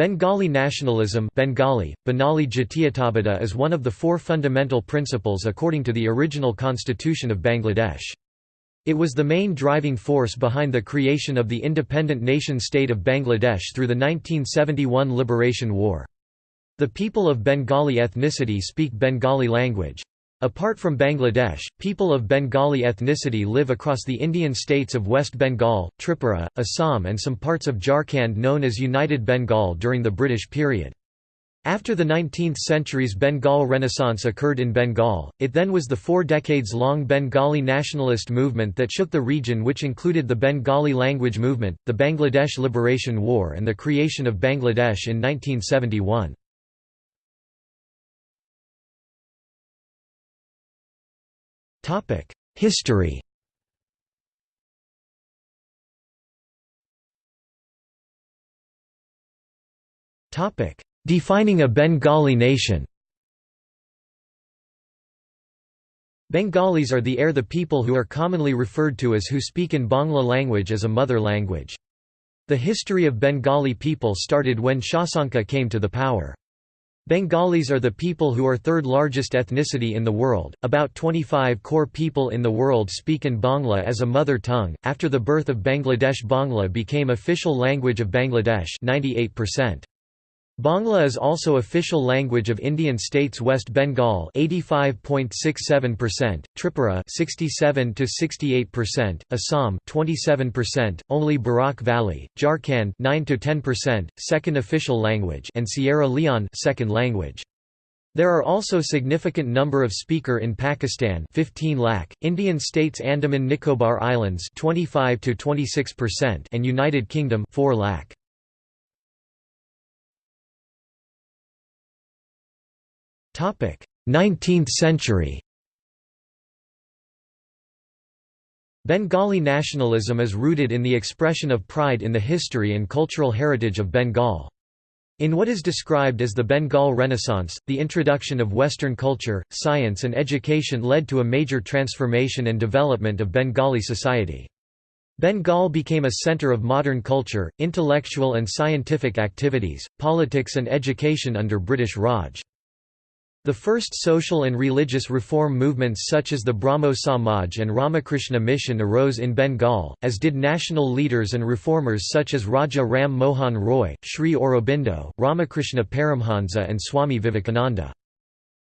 Bengali nationalism Bengali, Benali is one of the four fundamental principles according to the original constitution of Bangladesh. It was the main driving force behind the creation of the independent nation-state of Bangladesh through the 1971 Liberation War. The people of Bengali ethnicity speak Bengali language. Apart from Bangladesh, people of Bengali ethnicity live across the Indian states of West Bengal, Tripura, Assam and some parts of Jharkhand known as United Bengal during the British period. After the 19th century's Bengal Renaissance occurred in Bengal, it then was the four decades-long Bengali nationalist movement that shook the region which included the Bengali language movement, the Bangladesh Liberation War and the creation of Bangladesh in 1971. History Defining a Bengali nation Bengalis are the air the people who are commonly referred to as who speak in Bangla language as a mother language. The history of Bengali people started when Shashanka came to the power. Bengalis are the people who are third largest ethnicity in the world. About 25 crore people in the world speak in Bangla as a mother tongue. After the birth of Bangladesh, Bangla became official language of Bangladesh, 98%. Bangla is also official language of Indian states West Bengal 85.67%, Tripura 67 to 68%, Assam 27%, only Barak Valley, Jharkhand 9 to 10%, second official language and Sierra Leone second language. There are also significant number of speaker in Pakistan 15 lakh, Indian states Andaman Nicobar Islands 25 to 26% and United Kingdom 4 lakh. 19th century Bengali nationalism is rooted in the expression of pride in the history and cultural heritage of Bengal. In what is described as the Bengal Renaissance, the introduction of Western culture, science and education led to a major transformation and development of Bengali society. Bengal became a center of modern culture, intellectual and scientific activities, politics and education under British Raj. The first social and religious reform movements such as the Brahmo Samaj and Ramakrishna Mission arose in Bengal, as did national leaders and reformers such as Raja Ram Mohan Roy, Sri Aurobindo, Ramakrishna Paramhansa and Swami Vivekananda.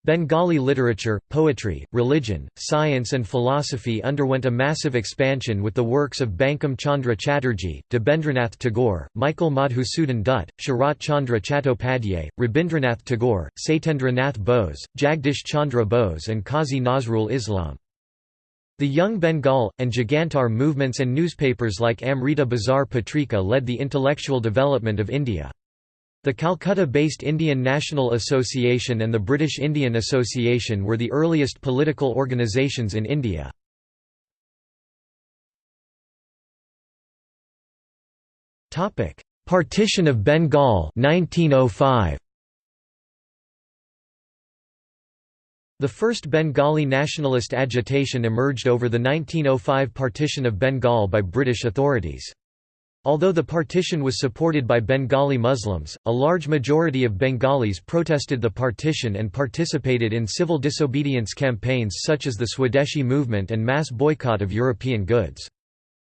Bengali literature, poetry, religion, science and philosophy underwent a massive expansion with the works of Bankim Chandra Chatterjee, Debendranath Tagore, Michael Madhusudan Dutt, Sharat Chandra Chattopadhyay, Rabindranath Tagore, Satyendra Nath Bose, Jagdish Chandra Bose and Qazi Nazrul Islam. The Young Bengal, and Jugantar movements and newspapers like Amrita Bazar Patrika led the intellectual development of India. The Calcutta-based Indian National Association and the British Indian Association were the earliest political organisations in India. Partition of Bengal 1905. The first Bengali nationalist agitation emerged over the 1905 partition of Bengal by British authorities. Although the partition was supported by Bengali Muslims, a large majority of Bengalis protested the partition and participated in civil disobedience campaigns such as the Swadeshi movement and mass boycott of European goods.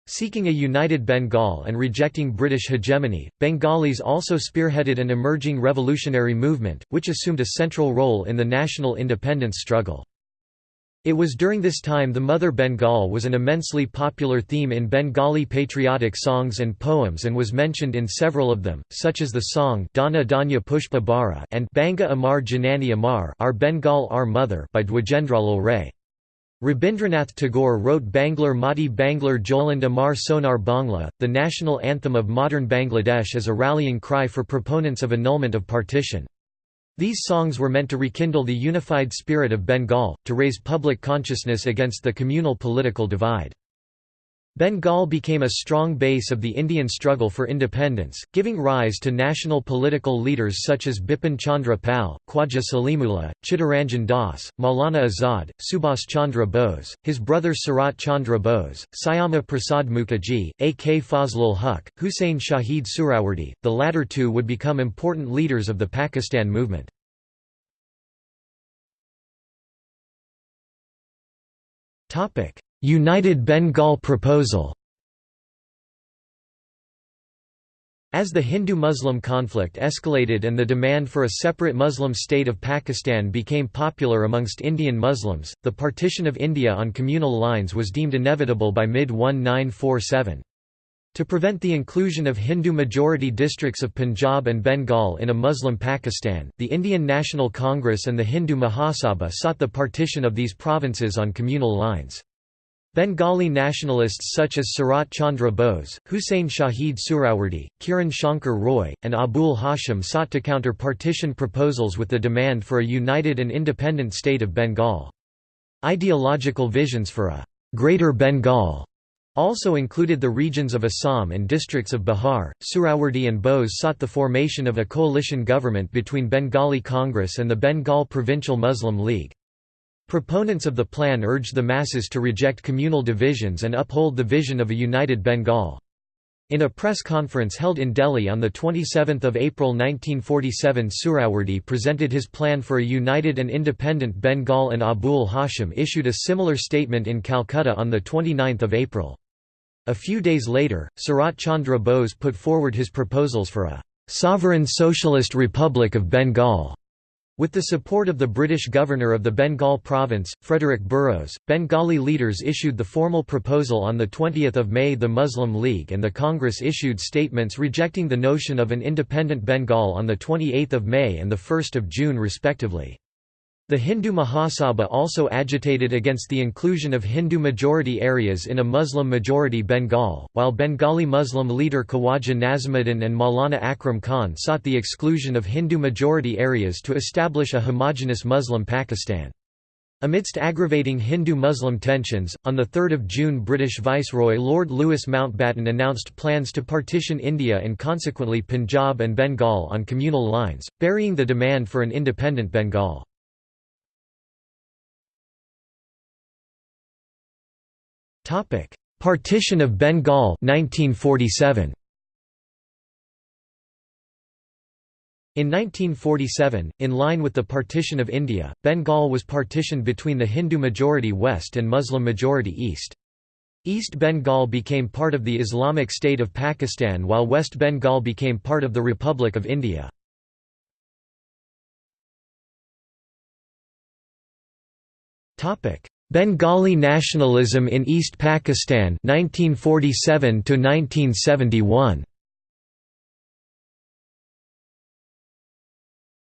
Seeking a united Bengal and rejecting British hegemony, Bengalis also spearheaded an emerging revolutionary movement, which assumed a central role in the national independence struggle. It was during this time the Mother Bengal was an immensely popular theme in Bengali patriotic songs and poems and was mentioned in several of them, such as the song Dhana Dhanya Pushpa Bhara and Banga Amar Janani Amar Our Bengal Our Mother by Dwijendralal Ray. Rabindranath Tagore wrote Banglar Mati Banglar Jol and Amar Sonar Bangla, the national anthem of modern Bangladesh as a rallying cry for proponents of annulment of partition. These songs were meant to rekindle the unified spirit of Bengal, to raise public consciousness against the communal political divide. Bengal became a strong base of the Indian struggle for independence, giving rise to national political leaders such as Bipin Chandra Pal, Khwaja Salimullah, Chittaranjan Das, Maulana Azad, Subhas Chandra Bose, his brothers Sarat Chandra Bose, Syama Prasad Mukherjee, A.K. Fazlul Huq, Hussein Shahid Suhrawardy, The latter two would become important leaders of the Pakistan movement. United Bengal proposal As the Hindu-Muslim conflict escalated and the demand for a separate Muslim state of Pakistan became popular amongst Indian Muslims, the partition of India on communal lines was deemed inevitable by mid-1947. To prevent the inclusion of Hindu-majority districts of Punjab and Bengal in a Muslim Pakistan, the Indian National Congress and the Hindu Mahasabha sought the partition of these provinces on communal lines. Bengali nationalists such as Sarat Chandra Bose, Hussein Shahid Suhrawardy, Kiran Shankar Roy, and Abul Hashim sought to counter partition proposals with the demand for a united and independent state of Bengal. Ideological visions for a «Greater Bengal» also included the regions of Assam and districts of Bihar. Suhrawardy and Bose sought the formation of a coalition government between Bengali Congress and the Bengal Provincial Muslim League. Proponents of the plan urged the masses to reject communal divisions and uphold the vision of a united Bengal. In a press conference held in Delhi on 27 April 1947 Suhrawardy presented his plan for a united and independent Bengal and Abul Hashim issued a similar statement in Calcutta on 29 April. A few days later, Sarat Chandra Bose put forward his proposals for a «sovereign socialist republic of Bengal» With the support of the British governor of the Bengal province, Frederick Burrows, Bengali leaders issued the formal proposal on 20 May The Muslim League and the Congress issued statements rejecting the notion of an independent Bengal on 28 May and 1 June respectively. The Hindu Mahasabha also agitated against the inclusion of Hindu-majority areas in a Muslim-majority Bengal, while Bengali Muslim leader Khawaja Nazimuddin and Maulana Akram Khan sought the exclusion of Hindu-majority areas to establish a homogeneous Muslim Pakistan. Amidst aggravating Hindu-Muslim tensions, on 3 June British Viceroy Lord Louis Mountbatten announced plans to partition India and consequently Punjab and Bengal on communal lines, burying the demand for an independent Bengal. Topic: Partition of Bengal 1947. In 1947, in line with the partition of India, Bengal was partitioned between the Hindu-majority West and Muslim-majority East. East Bengal became part of the Islamic State of Pakistan while West Bengal became part of the Republic of India. Bengali nationalism in East Pakistan 1947 to 1971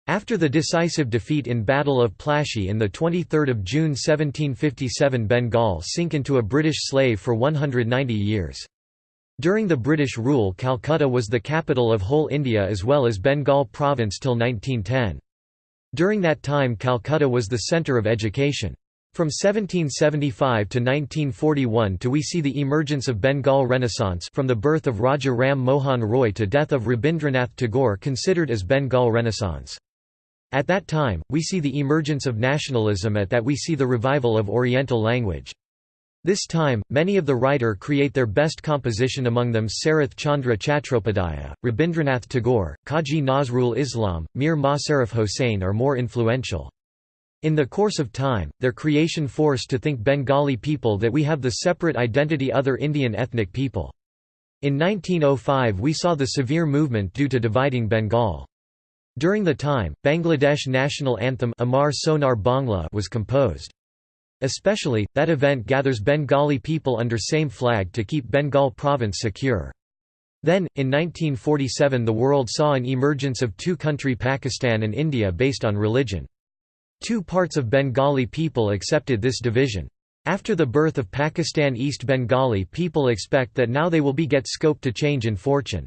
After the decisive defeat in Battle of Plassey in the 23 June 1757 Bengal sink into a British slave for 190 years. During the British rule Calcutta was the capital of whole India as well as Bengal province till 1910. During that time Calcutta was the centre of education. From 1775 to 1941 to we see the emergence of Bengal Renaissance from the birth of Raja Ram Mohan Roy to death of Rabindranath Tagore considered as Bengal Renaissance. At that time, we see the emergence of nationalism at that we see the revival of Oriental language. This time, many of the writer create their best composition among them Sarath Chandra Chattopadhyaya, Rabindranath Tagore, Kaji Nazrul Islam, Mir Mosarraf Hossain are more influential. In the course of time, their creation forced to think Bengali people that we have the separate identity other Indian ethnic people. In 1905 we saw the severe movement due to dividing Bengal. During the time, Bangladesh national anthem Amar Sonar Bangla was composed. Especially, that event gathers Bengali people under same flag to keep Bengal province secure. Then, in 1947 the world saw an emergence of two-country Pakistan and India based on religion. Two parts of Bengali people accepted this division. After the birth of Pakistan East Bengali people expect that now they will be get scope to change in fortune.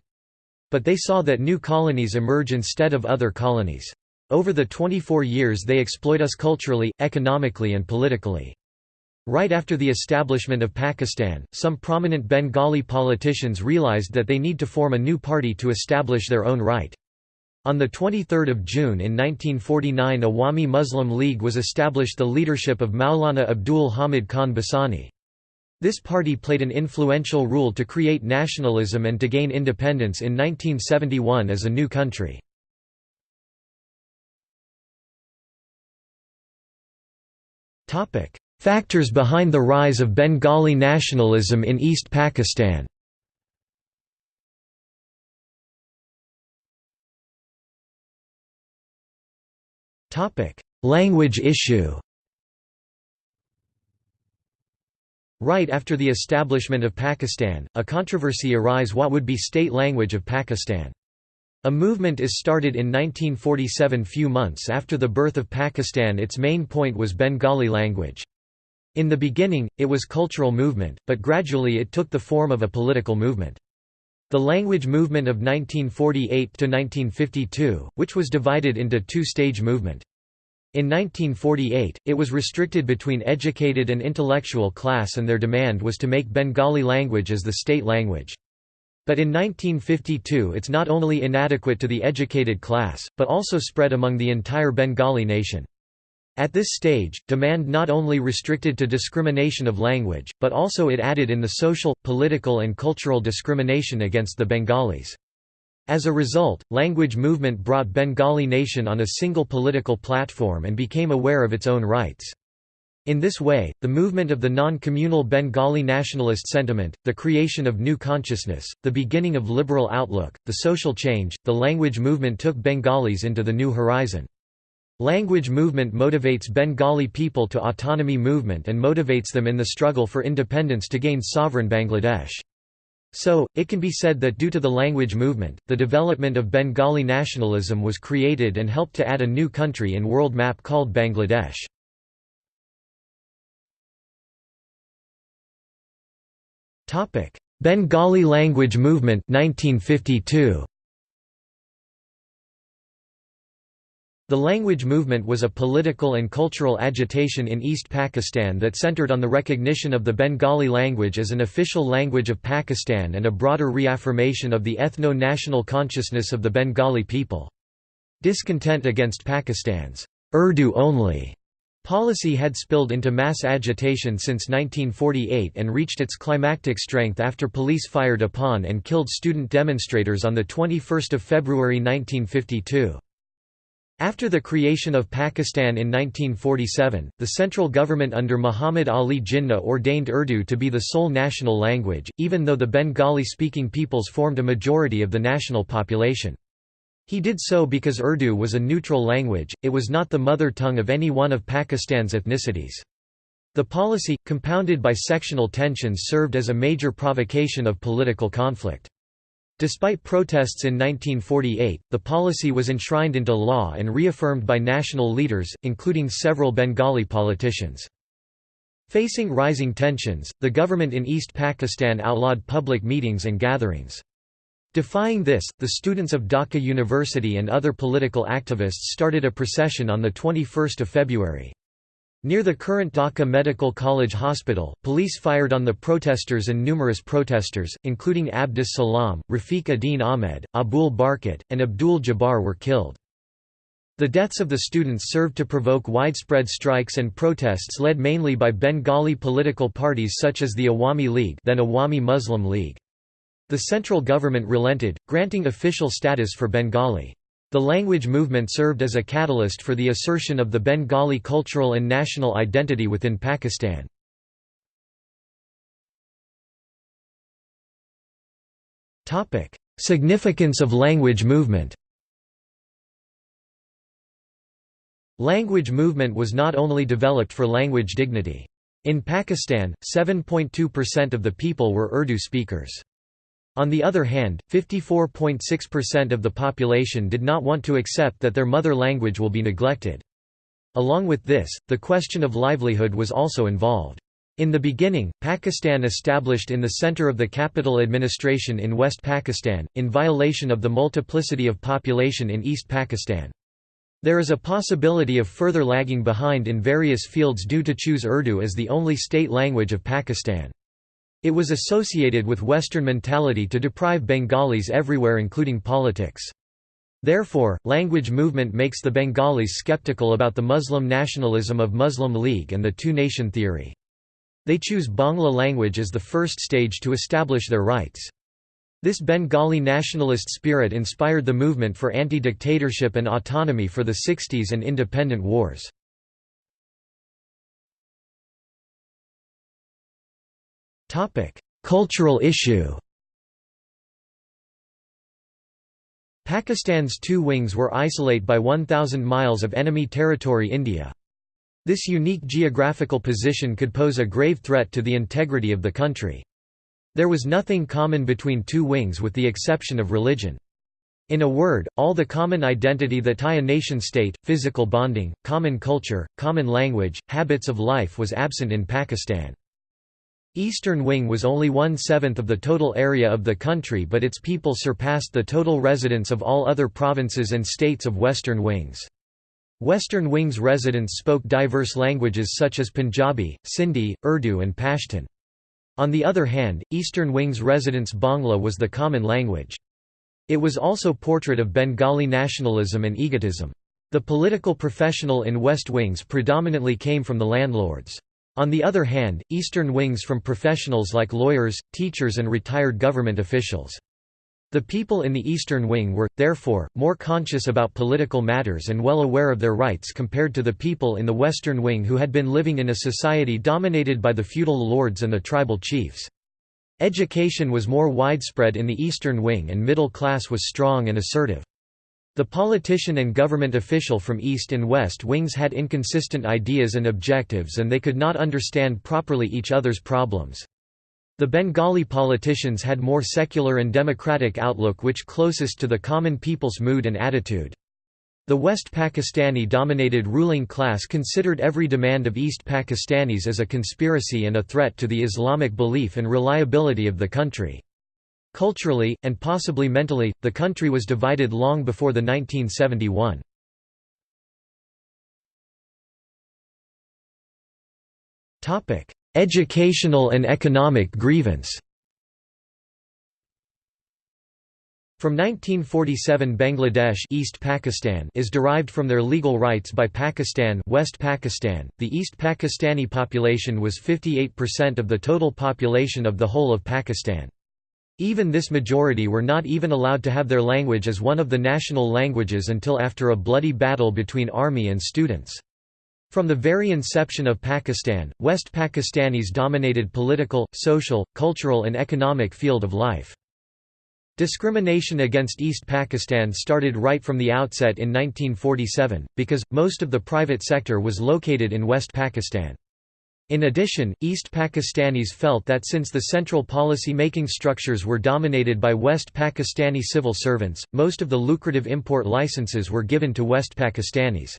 But they saw that new colonies emerge instead of other colonies. Over the 24 years they exploit us culturally, economically and politically. Right after the establishment of Pakistan, some prominent Bengali politicians realized that they need to form a new party to establish their own right. On 23 June in 1949 Awami Muslim League was established the leadership of Maulana Abdul Hamid Khan Bhasani. This party played an influential role to create nationalism and to gain independence in 1971 as a new country. Factors behind the rise of Bengali nationalism in East Pakistan Language issue Right after the establishment of Pakistan, a controversy arise what would be state language of Pakistan. A movement is started in 1947 few months after the birth of Pakistan its main point was Bengali language. In the beginning, it was cultural movement, but gradually it took the form of a political movement. The language movement of 1948–1952, which was divided into two-stage movement. In 1948, it was restricted between educated and intellectual class and their demand was to make Bengali language as the state language. But in 1952 it's not only inadequate to the educated class, but also spread among the entire Bengali nation. At this stage, demand not only restricted to discrimination of language, but also it added in the social, political and cultural discrimination against the Bengalis. As a result, language movement brought Bengali nation on a single political platform and became aware of its own rights. In this way, the movement of the non-communal Bengali nationalist sentiment, the creation of new consciousness, the beginning of liberal outlook, the social change, the language movement took Bengalis into the new horizon. Language movement motivates Bengali people to autonomy movement and motivates them in the struggle for independence to gain sovereign Bangladesh. So, it can be said that due to the language movement, the development of Bengali nationalism was created and helped to add a new country in world map called Bangladesh. Bengali language movement 1952. The language movement was a political and cultural agitation in East Pakistan that centered on the recognition of the Bengali language as an official language of Pakistan and a broader reaffirmation of the ethno-national consciousness of the Bengali people. Discontent against Pakistan's Urdu only policy had spilled into mass agitation since 1948 and reached its climactic strength after police fired upon and killed student demonstrators on 21 February 1952. After the creation of Pakistan in 1947, the central government under Muhammad Ali Jinnah ordained Urdu to be the sole national language, even though the Bengali-speaking peoples formed a majority of the national population. He did so because Urdu was a neutral language, it was not the mother tongue of any one of Pakistan's ethnicities. The policy, compounded by sectional tensions served as a major provocation of political conflict. Despite protests in 1948, the policy was enshrined into law and reaffirmed by national leaders, including several Bengali politicians. Facing rising tensions, the government in East Pakistan outlawed public meetings and gatherings. Defying this, the students of Dhaka University and other political activists started a procession on 21 February. Near the current Dhaka Medical College Hospital, police fired on the protesters and numerous protesters, including Abdus Salam, Rafiquddin Ahmed, Abul Barkat, and Abdul Jabbar were killed. The deaths of the students served to provoke widespread strikes and protests led mainly by Bengali political parties such as the Awami League then Awami Muslim League. The central government relented, granting official status for Bengali. The language movement served as a catalyst for the assertion of the Bengali cultural and national identity within Pakistan. Significance of language movement Language movement was not only developed for language dignity. In Pakistan, 7.2% of the people were Urdu speakers. On the other hand, 54.6% of the population did not want to accept that their mother language will be neglected. Along with this, the question of livelihood was also involved. In the beginning, Pakistan established in the center of the capital administration in West Pakistan, in violation of the multiplicity of population in East Pakistan. There is a possibility of further lagging behind in various fields due to choose Urdu as the only state language of Pakistan. It was associated with Western mentality to deprive Bengalis everywhere including politics. Therefore, language movement makes the Bengalis skeptical about the Muslim nationalism of Muslim League and the two-nation theory. They choose Bangla language as the first stage to establish their rights. This Bengali nationalist spirit inspired the movement for anti-dictatorship and autonomy for the 60s and independent wars. Cultural issue Pakistan's two wings were isolate by 1,000 miles of enemy territory India. This unique geographical position could pose a grave threat to the integrity of the country. There was nothing common between two wings with the exception of religion. In a word, all the common identity that tie a nation-state, physical bonding, common culture, common language, habits of life was absent in Pakistan. Eastern Wing was only one-seventh of the total area of the country but its people surpassed the total residents of all other provinces and states of Western Wings. Western Wing's residents spoke diverse languages such as Punjabi, Sindhi, Urdu and Pashtun. On the other hand, Eastern Wing's residents Bangla was the common language. It was also portrait of Bengali nationalism and egotism. The political professional in West Wings predominantly came from the landlords. On the other hand, Eastern Wings from professionals like lawyers, teachers and retired government officials. The people in the Eastern Wing were, therefore, more conscious about political matters and well aware of their rights compared to the people in the Western Wing who had been living in a society dominated by the feudal lords and the tribal chiefs. Education was more widespread in the Eastern Wing and middle class was strong and assertive. The politician and government official from East and West Wings had inconsistent ideas and objectives and they could not understand properly each other's problems. The Bengali politicians had more secular and democratic outlook which closest to the common people's mood and attitude. The West Pakistani-dominated ruling class considered every demand of East Pakistanis as a conspiracy and a threat to the Islamic belief and reliability of the country. Culturally, and possibly mentally, the country was divided long before the 1971. Educational and economic grievance From 1947 Bangladesh East Pakistan is derived from their legal rights by Pakistan West Pakistan. The East Pakistani population was 58% of the total population of the whole of Pakistan. Even this majority were not even allowed to have their language as one of the national languages until after a bloody battle between army and students. From the very inception of Pakistan, West Pakistanis dominated political, social, cultural and economic field of life. Discrimination against East Pakistan started right from the outset in 1947, because, most of the private sector was located in West Pakistan. In addition, East Pakistanis felt that since the central policy-making structures were dominated by West Pakistani civil servants, most of the lucrative import licenses were given to West Pakistanis.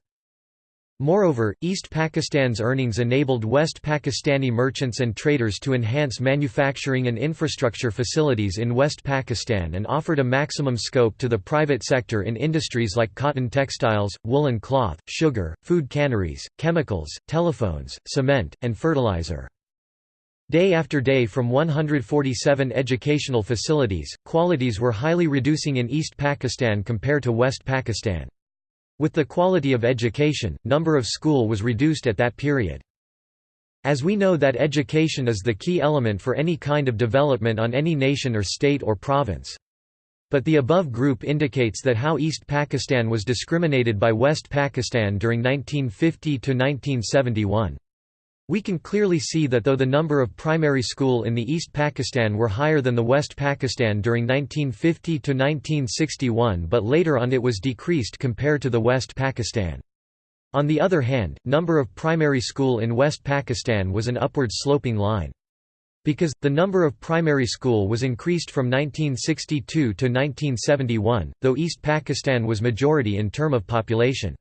Moreover, East Pakistan's earnings enabled West Pakistani merchants and traders to enhance manufacturing and infrastructure facilities in West Pakistan and offered a maximum scope to the private sector in industries like cotton textiles, woolen cloth, sugar, food canneries, chemicals, telephones, cement, and fertilizer. Day after day from 147 educational facilities, qualities were highly reducing in East Pakistan compared to West Pakistan. With the quality of education, number of school was reduced at that period. As we know that education is the key element for any kind of development on any nation or state or province. But the above group indicates that how East Pakistan was discriminated by West Pakistan during 1950–1971. We can clearly see that though the number of primary school in the East Pakistan were higher than the West Pakistan during 1950 to 1961 but later on it was decreased compared to the West Pakistan. On the other hand, number of primary school in West Pakistan was an upward sloping line. Because, the number of primary school was increased from 1962 to 1971, though East Pakistan was majority in term of population.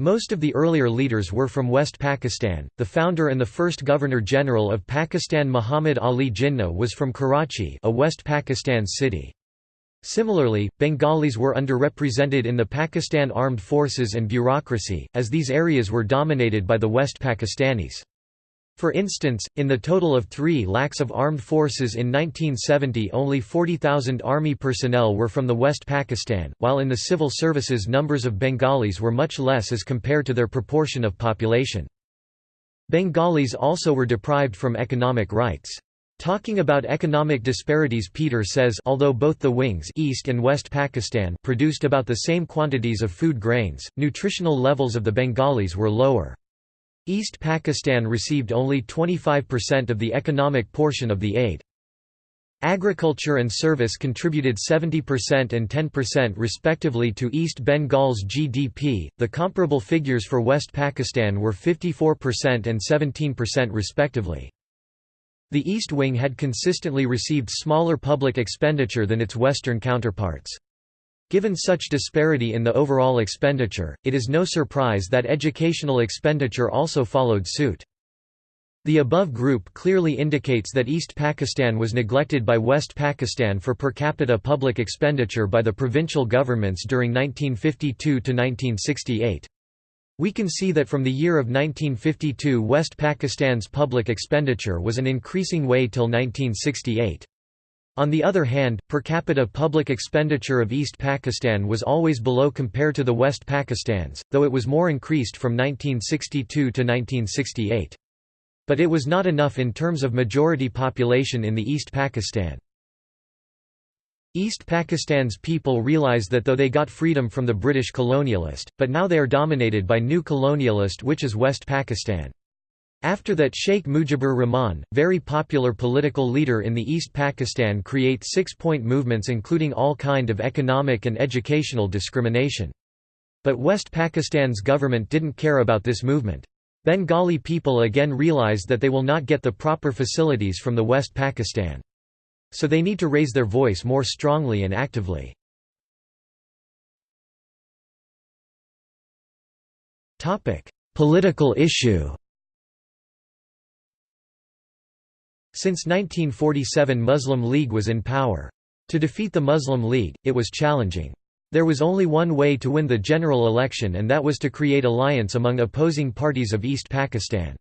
Most of the earlier leaders were from West Pakistan. The founder and the first Governor-General of Pakistan Muhammad Ali Jinnah was from Karachi, a West Pakistan city. Similarly, Bengalis were underrepresented in the Pakistan armed forces and bureaucracy, as these areas were dominated by the West Pakistanis. For instance, in the total of 3 lakhs of armed forces in 1970 only 40,000 army personnel were from the West Pakistan, while in the civil services numbers of Bengalis were much less as compared to their proportion of population. Bengalis also were deprived from economic rights. Talking about economic disparities Peter says although both the wings East and West Pakistan produced about the same quantities of food grains, nutritional levels of the Bengalis were lower. East Pakistan received only 25% of the economic portion of the aid. Agriculture and service contributed 70% and 10% respectively to East Bengal's GDP. The comparable figures for West Pakistan were 54% and 17% respectively. The East Wing had consistently received smaller public expenditure than its Western counterparts. Given such disparity in the overall expenditure, it is no surprise that educational expenditure also followed suit. The above group clearly indicates that East Pakistan was neglected by West Pakistan for per capita public expenditure by the provincial governments during 1952 to 1968. We can see that from the year of 1952 West Pakistan's public expenditure was an increasing way till 1968. On the other hand, per capita public expenditure of East Pakistan was always below compared to the West Pakistan's, though it was more increased from 1962 to 1968. But it was not enough in terms of majority population in the East Pakistan. East Pakistan's people realize that though they got freedom from the British colonialist, but now they are dominated by new colonialist which is West Pakistan. After that Sheikh Mujibur Rahman, very popular political leader in the East Pakistan create six-point movements including all kind of economic and educational discrimination. But West Pakistan's government didn't care about this movement. Bengali people again realized that they will not get the proper facilities from the West Pakistan. So they need to raise their voice more strongly and actively. Political issue Since 1947 Muslim League was in power. To defeat the Muslim League, it was challenging. There was only one way to win the general election and that was to create alliance among opposing parties of East Pakistan.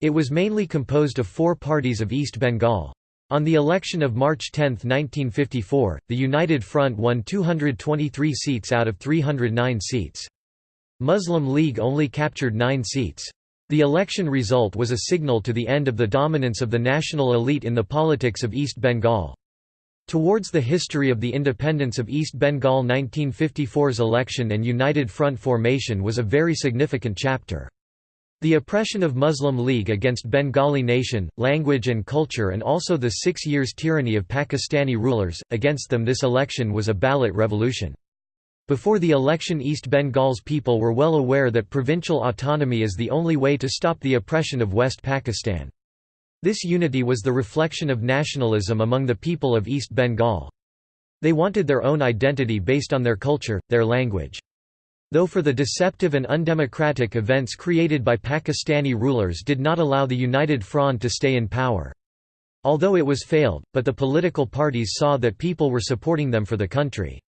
It was mainly composed of four parties of East Bengal. On the election of March 10, 1954, the United Front won 223 seats out of 309 seats. Muslim League only captured nine seats. The election result was a signal to the end of the dominance of the national elite in the politics of East Bengal. Towards the history of the independence of East Bengal 1954's election and United Front formation was a very significant chapter. The oppression of Muslim League against Bengali nation, language and culture and also the six years tyranny of Pakistani rulers, against them this election was a ballot revolution. Before the election East Bengal's people were well aware that provincial autonomy is the only way to stop the oppression of West Pakistan. This unity was the reflection of nationalism among the people of East Bengal. They wanted their own identity based on their culture, their language. Though for the deceptive and undemocratic events created by Pakistani rulers did not allow the United Front to stay in power. Although it was failed, but the political parties saw that people were supporting them for the country.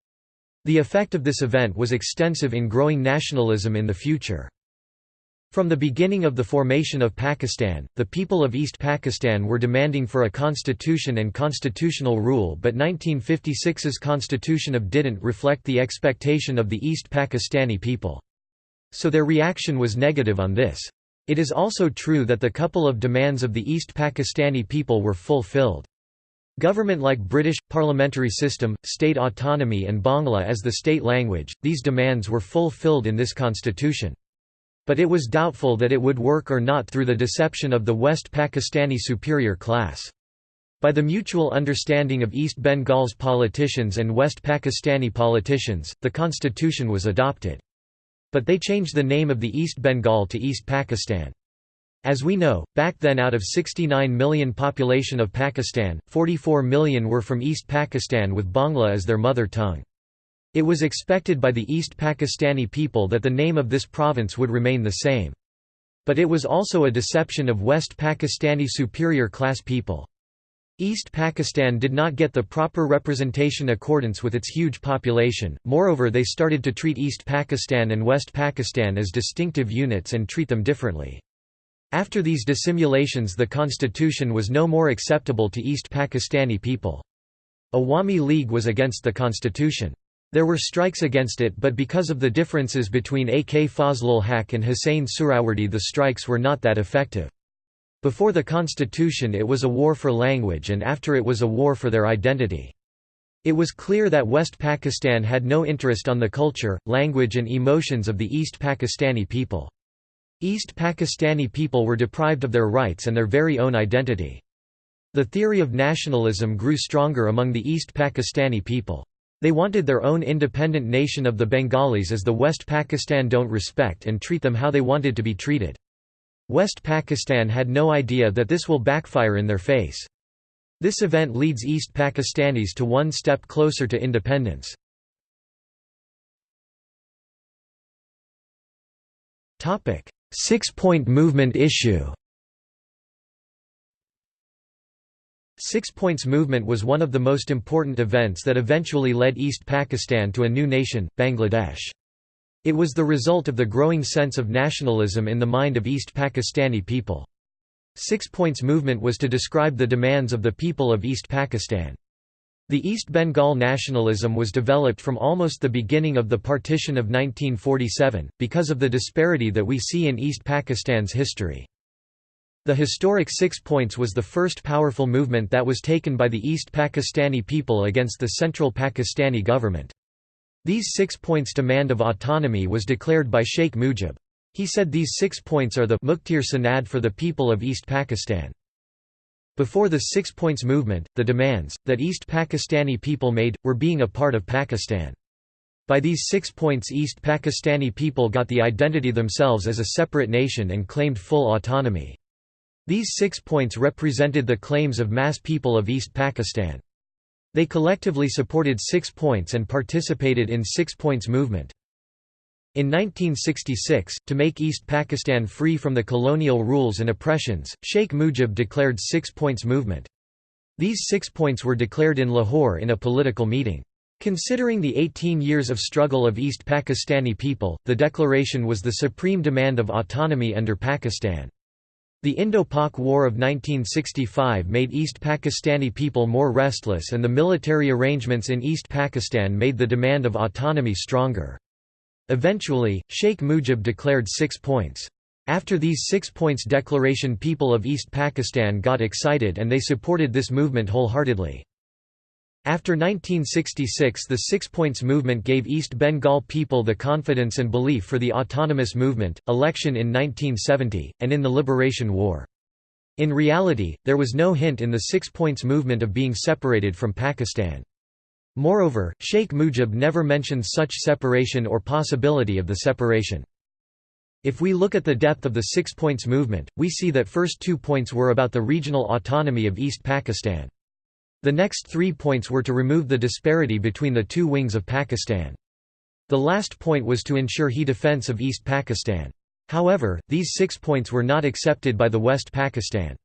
The effect of this event was extensive in growing nationalism in the future. From the beginning of the formation of Pakistan, the people of East Pakistan were demanding for a constitution and constitutional rule but 1956's constitution of didn't reflect the expectation of the East Pakistani people. So their reaction was negative on this. It is also true that the couple of demands of the East Pakistani people were fulfilled. Government like British, parliamentary system, state autonomy and Bangla as the state language, these demands were fulfilled in this constitution. But it was doubtful that it would work or not through the deception of the West Pakistani superior class. By the mutual understanding of East Bengal's politicians and West Pakistani politicians, the constitution was adopted. But they changed the name of the East Bengal to East Pakistan. As we know, back then out of 69 million population of Pakistan, 44 million were from East Pakistan with Bangla as their mother tongue. It was expected by the East Pakistani people that the name of this province would remain the same. But it was also a deception of West Pakistani superior class people. East Pakistan did not get the proper representation accordance with its huge population, moreover they started to treat East Pakistan and West Pakistan as distinctive units and treat them differently. After these dissimulations the constitution was no more acceptable to East Pakistani people. Awami League was against the constitution. There were strikes against it but because of the differences between A.K. Fazlul Haq and Hussain Suhrawardy the strikes were not that effective. Before the constitution it was a war for language and after it was a war for their identity. It was clear that West Pakistan had no interest on the culture, language and emotions of the East Pakistani people. East Pakistani people were deprived of their rights and their very own identity. The theory of nationalism grew stronger among the East Pakistani people. They wanted their own independent nation of the Bengalis as the West Pakistan don't respect and treat them how they wanted to be treated. West Pakistan had no idea that this will backfire in their face. This event leads East Pakistanis to one step closer to independence. Six-point movement issue Six Points Movement was one of the most important events that eventually led East Pakistan to a new nation, Bangladesh. It was the result of the growing sense of nationalism in the mind of East Pakistani people. Six Points Movement was to describe the demands of the people of East Pakistan. The East Bengal nationalism was developed from almost the beginning of the partition of 1947, because of the disparity that we see in East Pakistan's history. The historic Six Points was the first powerful movement that was taken by the East Pakistani people against the central Pakistani government. These six points demand of autonomy was declared by Sheikh Mujib. He said these six points are the Muktir Sanad for the people of East Pakistan. Before the Six Points Movement, the demands, that East Pakistani people made, were being a part of Pakistan. By these six points East Pakistani people got the identity themselves as a separate nation and claimed full autonomy. These six points represented the claims of mass people of East Pakistan. They collectively supported Six Points and participated in Six Points movement. In 1966, to make East Pakistan free from the colonial rules and oppressions, Sheikh Mujib declared Six Points movement. These six points were declared in Lahore in a political meeting. Considering the 18 years of struggle of East Pakistani people, the declaration was the supreme demand of autonomy under Pakistan. The Indo-Pak War of 1965 made East Pakistani people more restless and the military arrangements in East Pakistan made the demand of autonomy stronger. Eventually, Sheikh Mujib declared six points. After these six points declaration people of East Pakistan got excited and they supported this movement wholeheartedly. After 1966 the Six Points Movement gave East Bengal people the confidence and belief for the autonomous movement, election in 1970, and in the Liberation War. In reality, there was no hint in the Six Points Movement of being separated from Pakistan. Moreover, Sheikh Mujib never mentioned such separation or possibility of the separation. If we look at the depth of the Six Points Movement, we see that first two points were about the regional autonomy of East Pakistan. The next three points were to remove the disparity between the two wings of Pakistan. The last point was to ensure he defense of East Pakistan. However, these six points were not accepted by the West Pakistan.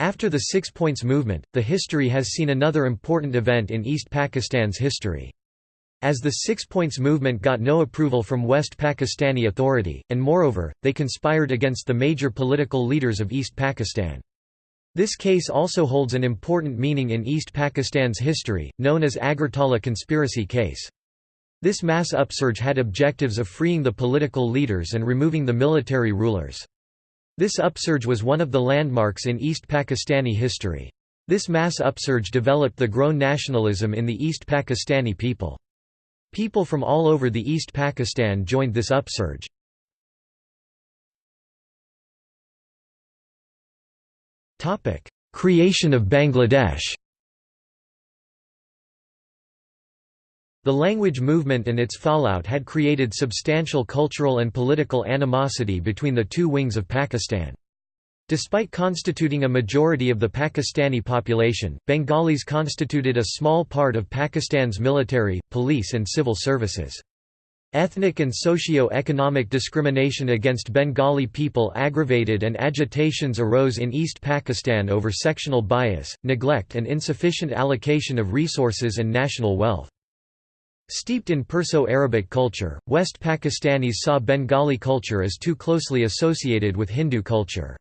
After the Six Points Movement, the history has seen another important event in East Pakistan's history. As the Six Points Movement got no approval from West Pakistani authority, and moreover, they conspired against the major political leaders of East Pakistan. This case also holds an important meaning in East Pakistan's history, known as Agartala conspiracy case. This mass upsurge had objectives of freeing the political leaders and removing the military rulers. This upsurge was one of the landmarks in East Pakistani history. This mass upsurge developed the grown nationalism in the East Pakistani people. People from all over the East Pakistan joined this upsurge. Creation of Bangladesh. The language movement and its fallout had created substantial cultural and political animosity between the two wings of Pakistan. Despite constituting a majority of the Pakistani population, Bengalis constituted a small part of Pakistan's military, police and civil services. Ethnic and socio-economic discrimination against Bengali people aggravated and agitations arose in East Pakistan over sectional bias, neglect and insufficient allocation of resources and national wealth. Steeped in Perso-Arabic culture, West Pakistanis saw Bengali culture as too closely associated with Hindu culture.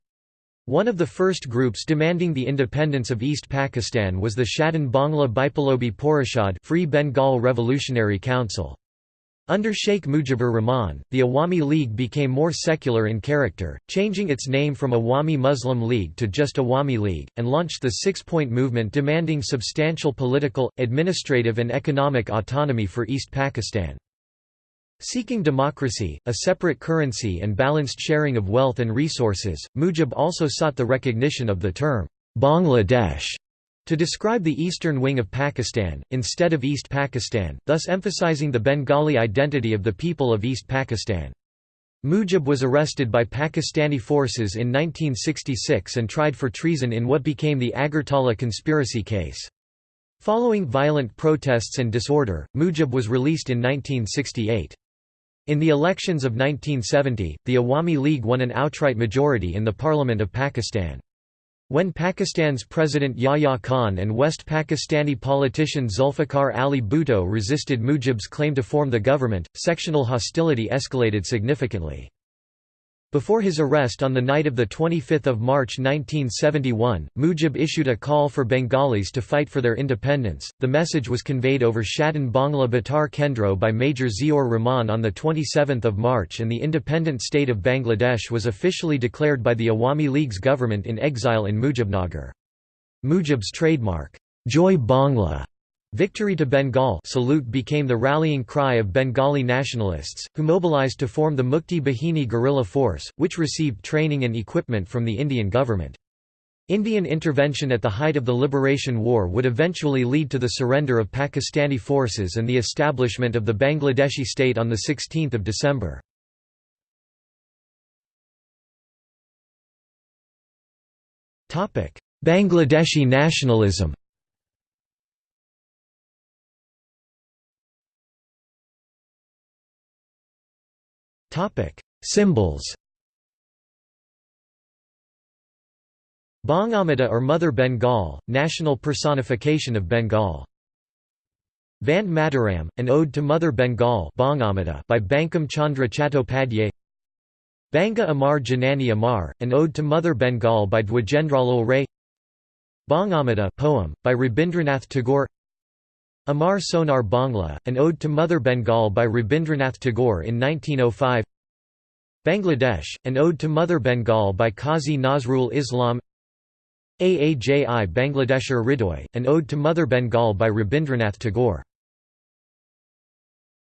One of the first groups demanding the independence of East Pakistan was the Swadhin Bangla Biplobi Porishad Free Bengal Revolutionary Council. Under Sheikh Mujibur Rahman, the Awami League became more secular in character, changing its name from Awami Muslim League to just Awami League, and launched the Six-Point Movement demanding substantial political, administrative and economic autonomy for East Pakistan. Seeking democracy, a separate currency and balanced sharing of wealth and resources, Mujib also sought the recognition of the term, Bangladesh to describe the eastern wing of Pakistan, instead of East Pakistan, thus emphasizing the Bengali identity of the people of East Pakistan. Mujib was arrested by Pakistani forces in 1966 and tried for treason in what became the Agartala conspiracy case. Following violent protests and disorder, Mujib was released in 1968. In the elections of 1970, the Awami League won an outright majority in the Parliament of Pakistan. When Pakistan's President Yahya Khan and West Pakistani politician Zulfikar Ali Bhutto resisted Mujib's claim to form the government, sectional hostility escalated significantly. Before his arrest on the night of 25 March 1971, Mujib issued a call for Bengalis to fight for their independence. The message was conveyed over Swadhin Bangla Betar Kendra by Major Ziaur Rahman on 27 March and the independent state of Bangladesh was officially declared by the Awami League's government in exile in Mujibnagar. Mujib's trademark, Joy Bangla, Victory to Bengal salute became the rallying cry of Bengali nationalists, who mobilized to form the Mukti Bahini guerrilla force, which received training and equipment from the Indian government. Indian intervention at the height of the Liberation War would eventually lead to the surrender of Pakistani forces and the establishment of the Bangladeshi state on 16 December. Bangladeshi nationalism Symbols. Bangamata or Mother Bengal, national personification of Bengal. Vande Mataram, an ode to Mother Bengal by Bankim Chandra Chattopadhyay Banga Amar Janani Amar, an ode to Mother Bengal by Dwijendralal Ray Bangamata poem, by Rabindranath Tagore Amar Sonar Bangla, an ode to Mother Bengal by Rabindranath Tagore in 1905 Bangladesh, an ode to Mother Bengal by Qazi Nazrul Islam. Aaji Bangladeshar Hridoy, an ode to Mother Bengal by Rabindranath Tagore